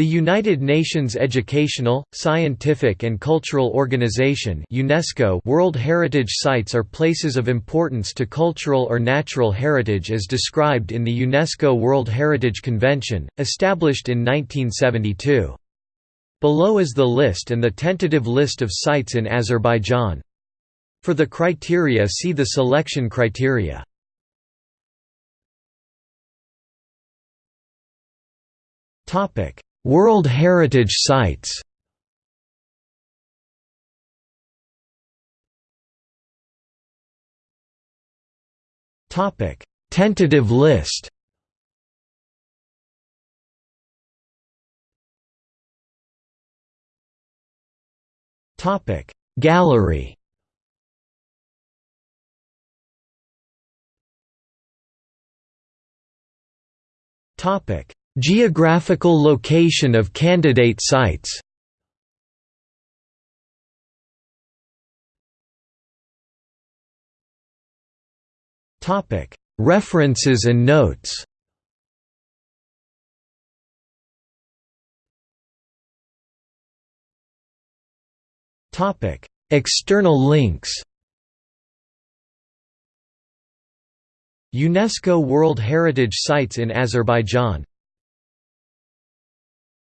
The United Nations Educational, Scientific and Cultural Organization UNESCO World Heritage Sites are places of importance to cultural or natural heritage as described in the UNESCO World Heritage Convention, established in 1972. Below is the list and the tentative list of sites in Azerbaijan. For the criteria see the selection criteria. Topic World Heritage Sites Topic: Tentative list. Topic: Gallery. Topic: Geographical location of candidate sites. References and notes. External links. UNESCO World Heritage Sites in Azerbaijan